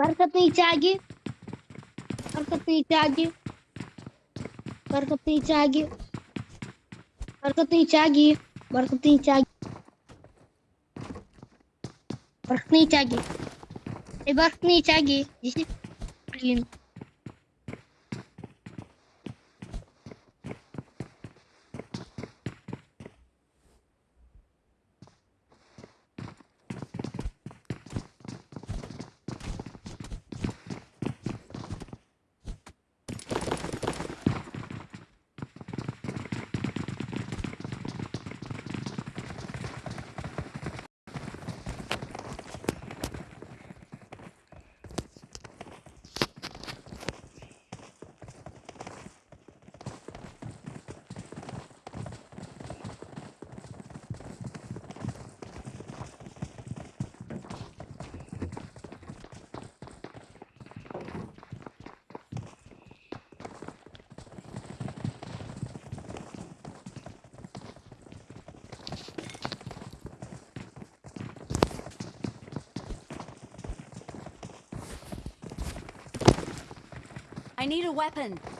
बरकत नीचे आ गई बरकत नीचे आ गई बरकत नीचे आ गई बरकत नीचे आ गई बरकत नीचे आ गई बरकत नीचे आ गई बरकत नीचे आ गई जैसे clean I need a weapon.